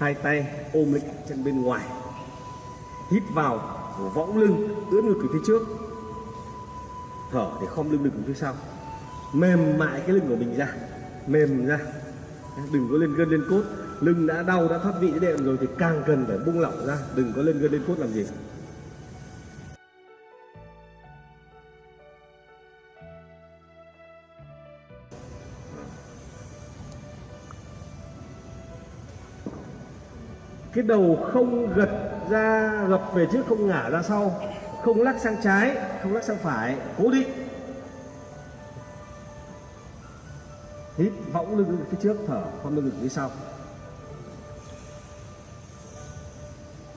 hai tay ôm lấy chân bên ngoài, hít vào võng lưng ưỡn ngực về phía trước. Thở để khom lưng được về phía sau. Mềm mại cái lưng của mình ra, mềm ra. Đừng có lên gân lên cốt. Lưng đã đau, đã thoát vị đệm rồi thì càng cần phải buông lỏng ra. Đừng có lên gân lên cốt làm gì. Cái đầu không gật ra, gập về trước không ngả ra sau. Không lắc sang trái, không lắc sang phải. Cố định. Hít, võng lưng phía trước, thở khom lưng phía sau.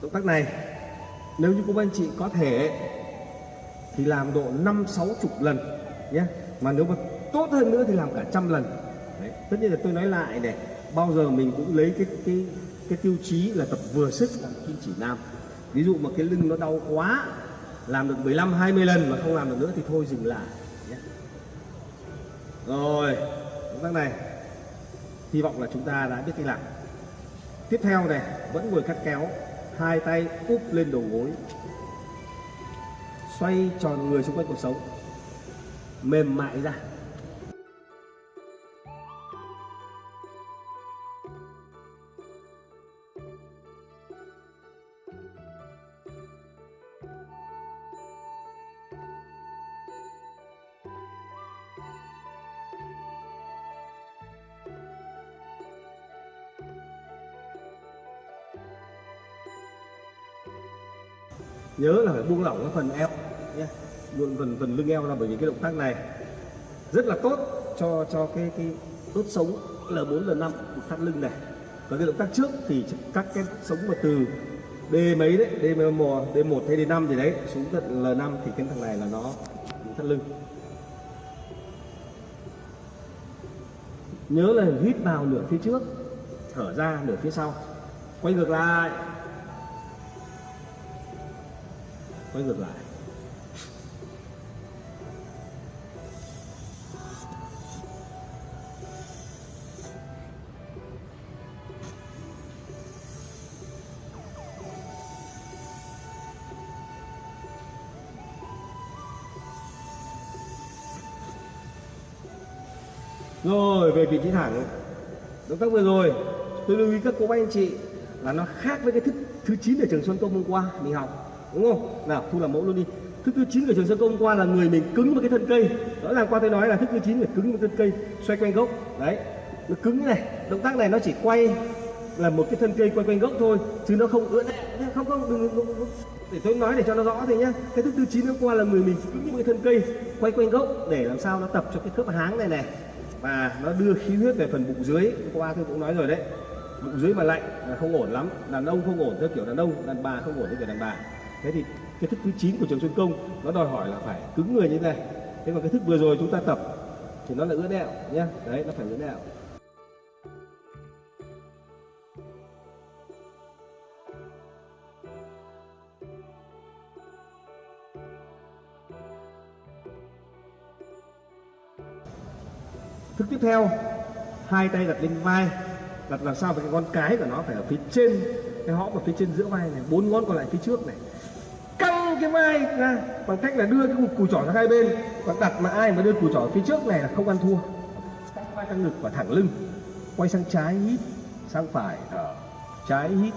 Động tác này, nếu như cô anh chị có thể, thì làm độ năm, sáu, chục lần, nhé. Mà nếu mà tốt hơn nữa thì làm cả trăm lần. Đấy. tất nhiên là tôi nói lại này, bao giờ mình cũng lấy cái cái cái tiêu chí là tập vừa sức làm kim chỉ nam. Ví dụ mà cái lưng nó đau quá, làm được 15 20 lần mà không làm được nữa thì thôi dừng lại nhé. rồi động tác này. Hy vọng là chúng ta đã biết cách làm. Tiếp theo này, vẫn ngồi cắt kéo hai tay úp lên đầu gối, xoay tròn người xung quanh cuộc sống, mềm mại ra. Nhớ là phải buông lỏng cái phần eo nhé. Buông phần phần lưng eo ra bởi vì cái động tác này rất là tốt cho cho cái cái đốt sống L4 L5 thắt lưng này. Còn cái động tác trước thì các cái sống mà từ D mấy đấy D1 D1 hay D5 gì đấy xuống tận L5 thì cái thằng này là nó thắt lưng. Nhớ là hít vào nửa phía trước, thở ra nửa phía sau. Quay ngược lại. Quay ngược lại. Rồi, về vị trí thẳng. Động tác vừa rồi, tôi lưu ý các cô bác anh chị là nó khác với cái thức thứ 9 ở trường Xuân Công hôm qua mình học đúng không? Nào thu làm mẫu luôn đi. Thức thứ chín của trường Xuân Công qua là người mình cứng với cái thân cây. Rõ ràng qua tôi nói là thức thứ chín phải cứng với thân cây xoay quanh gốc. Đấy nó cứng như này. Động tác này nó chỉ quay là một cái thân cây quay quanh gốc thôi chứ nó không ưỡn. Không không đừng, đừng, đừng, để tôi nói để cho nó rõ thì nhá. Cái thức thứ chín hôm qua là người mình cứng với cái thân cây quay quanh gốc để làm sao nó tập cho cái khớp háng này này. Và nó đưa khí huyết về phần bụng dưới. Hôm qua tôi cũng nói rồi đấy. Bụng dưới mà lạnh là không ổn lắm. Đàn ông không ổn theo kiểu đàn ông đàn bà không ổn theo kiểu đàn bà thế thì cái thức thứ 9 của trường xuân công nó đòi hỏi là phải cứng người như thế này. Thế còn cái thức vừa rồi chúng ta tập thì nó là ưỡn đẹo nhá. Đấy, nó phải ưỡn đẹo. Thức tiếp theo, hai tay đặt lên vai, đặt làm sao với cái ngón cái của nó phải ở phía trên, cái hõm ở phía trên giữa vai này, bốn ngón còn lại phía trước này căng cái vai ra. Bằng cách là đưa cái cùi trỏ sang hai bên. Và đặt mà ai mà đưa cùi trỏ phía trước này là không ăn thua. Căng vai căng ngực và thẳng lưng. Quay sang trái hít, sang phải thở. Trái hít,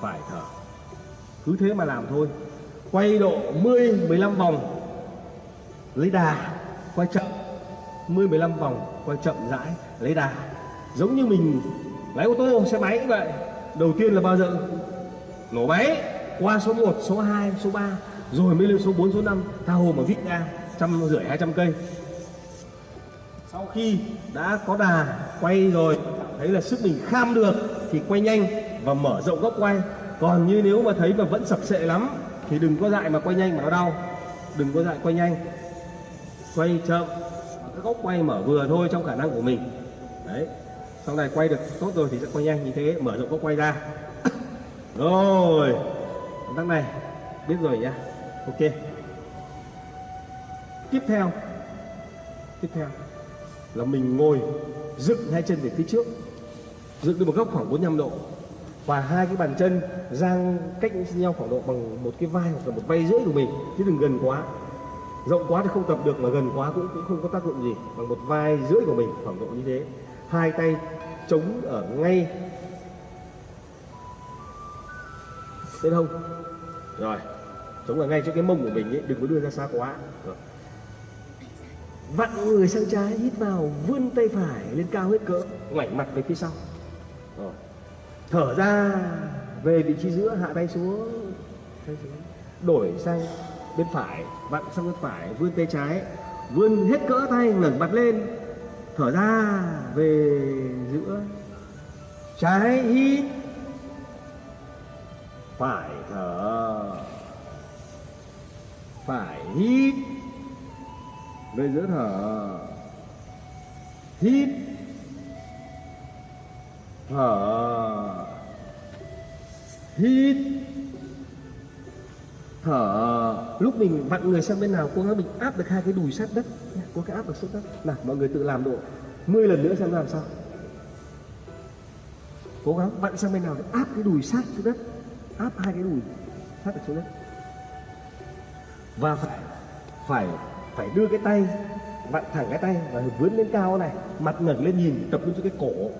phải thở. Cứ thế mà làm thôi. Quay độ 10 15 vòng. Lấy đà, quay chậm. 10 15 vòng, quay chậm rãi, lấy đà. Giống như mình lái ô tô, xe máy cũng vậy. Đầu tiên là bao giờ? Nổ máy. Qua số 1 số 2 số 3 rồi mới lên số 4 số 5 tha hồ mà vít ra trăm rưỡi, hai trăm cây. Sau khi đã có đà quay rồi, thấy là sức mình kham được, thì quay nhanh và mở rộng góc quay. Còn như nếu mà thấy mà vẫn sập sệ lắm, thì đừng có dại mà quay nhanh mà nó đau. Đừng có dại quay nhanh. Quay chậm cái góc quay mở vừa thôi trong khả năng của mình. Đấy, sau này quay được tốt rồi thì sẽ quay nhanh như thế, mở rộng góc quay ra. Rồi động này, biết rồi nhá ok. Tiếp theo. Tiếp theo. Là mình ngồi dựng hai chân về phía trước. Dựng được một góc khoảng 45 độ. Và hai cái bàn chân dang cách nhau khoảng độ bằng một cái vai hoặc là một vai rưỡi của mình. Chứ đừng gần quá. Rộng quá thì không tập được mà gần quá cũng cũng không có tác dụng gì. Bằng một vai rưỡi của mình, khoảng độ như thế. Hai tay chống ở ngay. Bên hông rồi chống ở ngay chỗ cái mông của mình ấy, đừng có đưa ra xa quá. Vặn người sang trái hít vào, vươn tay phải lên cao hết cỡ, ngoảnh mặt về phía sau. Rồi. thở ra, về vị trí giữa, hạ tay xuống tay xuống. Đổi sang bên phải, vặn sang bên phải, vươn tay trái, vươn hết cỡ tay, ngẩng mặt lên. Thở ra, về giữa. Trái hít, phải thở phải hít. Về giữa thở. Hít. Thở. Hít. Thở. Lúc mình vặn người sang bên nào cố gắng mình áp được hai cái đùi sát đất. Nhé. cố gắng áp được xuống đất. Nào, mọi người tự làm độ. 10 lần nữa xem làm sao. Cố gắng vặn sang bên nào để áp cái đùi sát xuống đất. Áp hai cái đùi sát được xuống đất và phải phải phải đưa cái tay, vặn thẳng cái tay và vươn lên cao này, mặt ngẩng lên nhìn, tập trung cho cái cổ.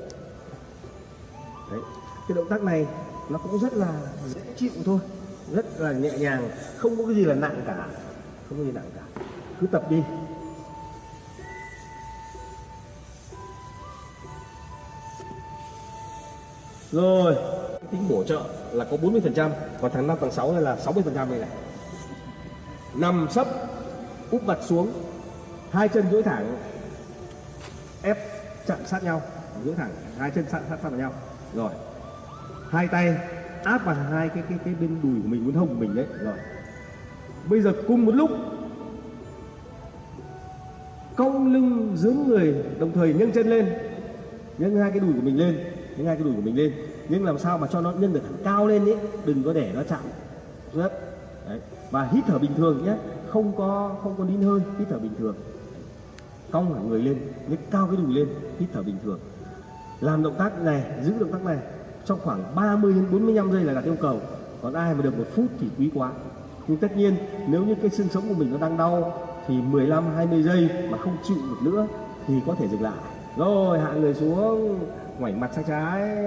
Đấy, cái động tác này nó cũng rất là dễ chịu thôi, rất là nhẹ nhàng, không có cái gì là nặng cả, không có gì nặng cả. Cứ tập đi. Rồi tính bổ trợ là có 40 phần trăm, còn tháng 5 tháng 6 này là 60 phần trăm này này nằm sấp, úp mặt xuống, hai chân duỗi thẳng, ép chặn sát nhau, duỗi thẳng, hai chân sát sát sát vào nhau. Rồi, hai tay áp vào hai cái cái cái bên đùi của mình, bên hông của mình đấy. Rồi, bây giờ cùng một lúc, cong lưng dướn người, đồng thời nâng chân lên nâng hai cái đùi của mình lên nâng hai cái đùi của mình lên. Nhưng làm sao mà cho nó nhân được cao lên ấy đừng có để nó chạm. Rất đấy và hít thở bình thường nhé. Không có không có nín hơi, hít thở bình thường. Cong cả người lên nhấc cao cái đùi lên, hít thở bình thường. Làm động tác này, giữ động tác này trong khoảng 30 đến 45 giây là đạt yêu cầu. Còn ai mà được một phút thì quý quá. Nhưng tất nhiên, nếu như cái xương sống của mình nó đang đau thì 15 20 giây mà không chịu được nữa thì có thể dừng lại. Rồi, hạ người xuống, ngoảnh mặt sang trái,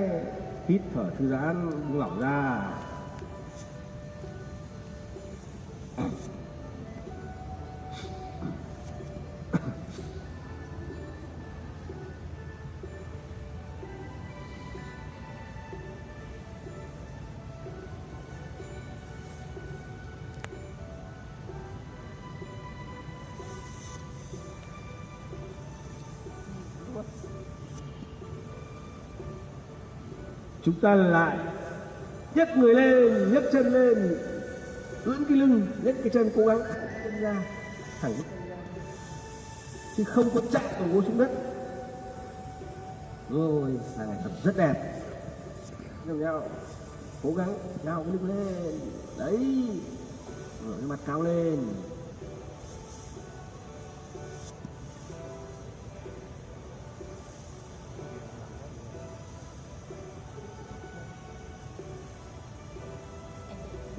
hít thở thư giãn lỏng ra. Chúng ta lại nhấc người lên, nhấc chân lên, ưỡn cái lưng, nhấc cái chân, cố gắng chân ra, thẳng chứ không có chạy đầu gối xuống đất. Rồi, là này tập rất đẹp. Nhìn nhau cố gắng nhau cái lưng lên. Đấy. Rồi, cái mặt cao lên.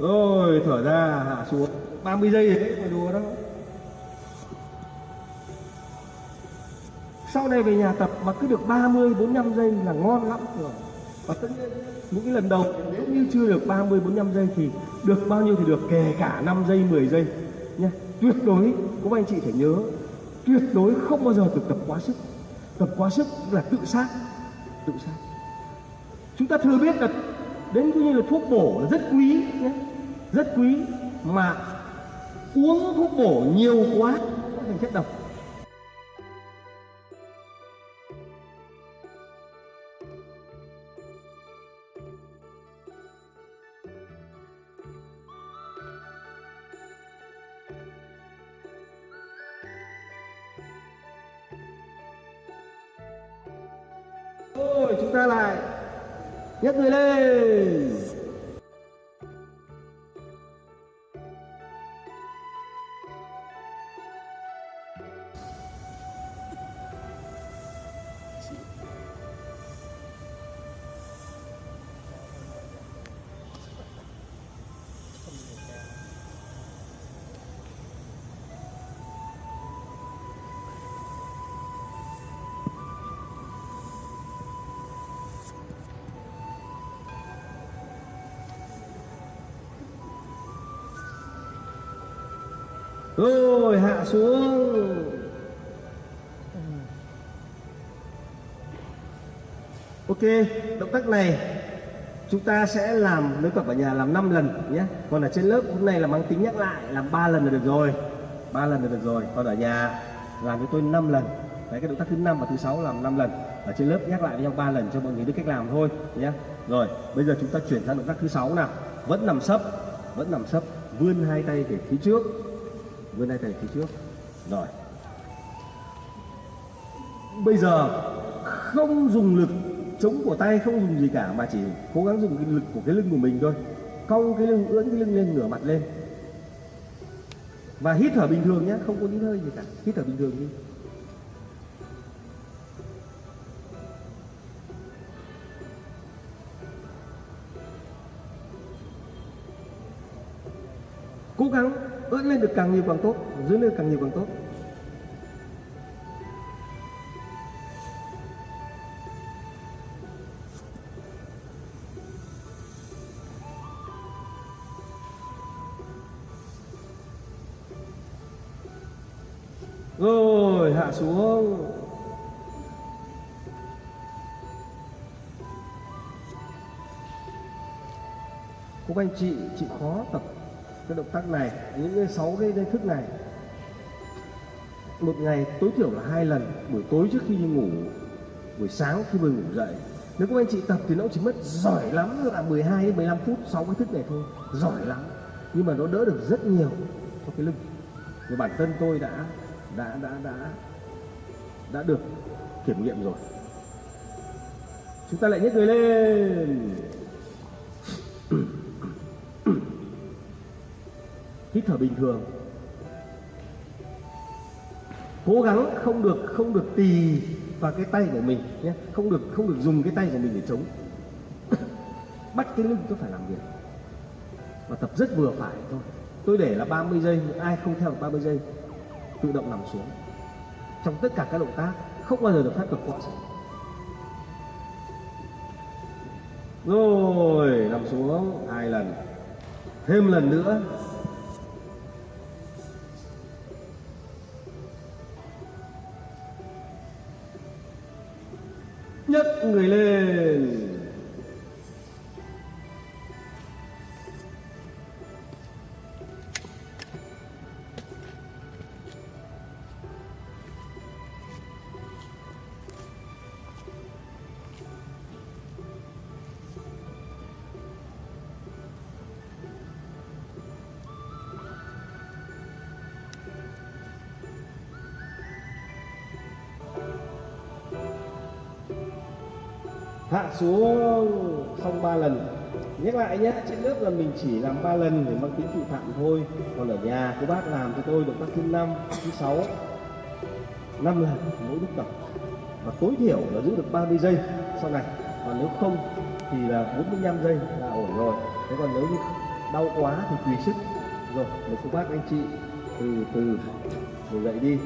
Rồi thở ra, hạ xuống. 30 giây đấy mà đùa đó. Sau này về nhà tập mà cứ được 30 45 giây là ngon lắm rồi và tất nhiên, những cái lần đầu nếu như chưa được 30 45 giây thì được bao nhiêu thì được, kể cả 5 giây 10 giây. Nha tuyệt đối các anh chị phải nhớ, tuyệt đối không bao giờ được tập quá sức. Tập quá sức là tự sát. Tự sát. Chúng ta thừa biết là đến như là thuốc bổ là rất quý nhé rất quý mà uống thuốc bổ nhiều quá thành chất độc. Rồi chúng ta lại nhấc người lên. Rồi, hạ xuống. Ok, động tác này chúng ta sẽ làm nếu tập ở nhà làm 5 lần nhé. Còn ở trên lớp hôm nay là mang tính nhắc lại, làm 3 lần là được rồi. 3 lần là được rồi. Còn ở nhà làm với tôi 5 lần. Đấy, cái động tác thứ năm và thứ sáu làm 5 lần. Ở trên lớp nhắc lại với nhau 3 lần cho mọi người biết cách làm thôi nhé. Rồi, bây giờ chúng ta chuyển sang động tác thứ sáu nào. Vẫn nằm sấp, vẫn nằm sấp, vươn hai tay về phía trước vươn tay về phía trước. Rồi. Bây giờ không dùng lực chống của tay, không dùng gì cả, mà chỉ cố gắng dùng cái lực của cái lưng của mình thôi. Cong cái lưng, ưỡn cái lưng lên, ngửa mặt lên. Và hít thở bình thường nhé, không có hít hơi gì cả. Hít thở bình thường đi. Cố gắng ưỡn lên được càng nhiều càng tốt dưới lên càng nhiều càng tốt. Rồi, hạ xuống. Các anh chị chị khó tập cái động tác này, những cái sáu cái đây thức này. Một ngày tối thiểu là hai lần, buổi tối trước khi đi ngủ, buổi sáng khi vừa ngủ dậy. Nếu các anh chị tập thì nó chỉ mất giỏi lắm là 12 đến 15 phút, sáu cái thức này thôi, giỏi lắm. Nhưng mà nó đỡ được rất nhiều cho cái lưng và bản thân tôi đã đã đã đã đã được kiểm nghiệm rồi. Chúng ta lại nhấc người lên. hít thở bình thường. Cố gắng không được không được tì vào cái tay của mình nhé. Không được không được dùng cái tay của mình để chống. Bắt cái lưng tôi phải làm việc. Và tập rất vừa phải thôi. Tôi để là 30 giây ai không theo được 30 giây, tự động nằm xuống. Trong tất cả các động tác, không bao giờ được phép cực quá rồi, nằm xuống hai lần. Thêm lần nữa. Người lên. Hạ xuống, xong ba lần. Nhắc lại nhé trên lớp là mình chỉ làm ba lần để mang tính tự phạm thôi. Còn ở nhà, cô bác làm cho tôi được các thứ năm, thứ sáu. Năm lần, mỗi lúc tập và tối thiểu là giữ được 30 giây sau này. Còn nếu không thì là 45 giây là ổn rồi. Thế còn nếu như đau quá thì tùy sức. Rồi để cô bác anh chị từ từ ngồi dậy đi.